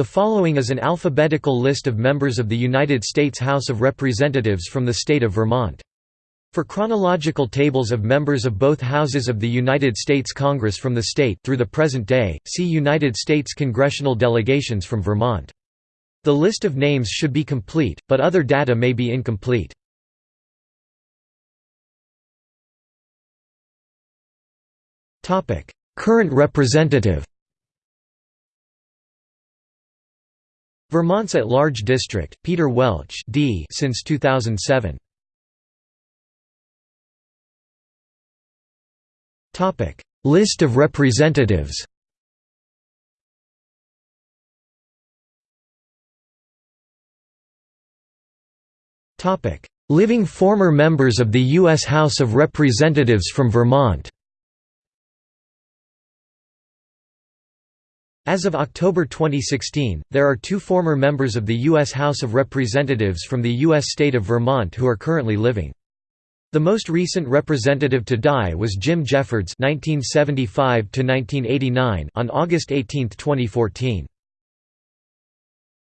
The following is an alphabetical list of members of the United States House of Representatives from the state of Vermont. For chronological tables of members of both houses of the United States Congress from the state through the present day, see United States congressional delegations from Vermont. The list of names should be complete, but other data may be incomplete. Current representative Vermont's at-large district, Peter Welch D since 2007. List of representatives Living former members of the U.S. House of Representatives from Vermont As of October 2016, there are two former members of the U.S. House of Representatives from the U.S. state of Vermont who are currently living. The most recent representative to die was Jim Jeffords (1975–1989) on August 18, 2014.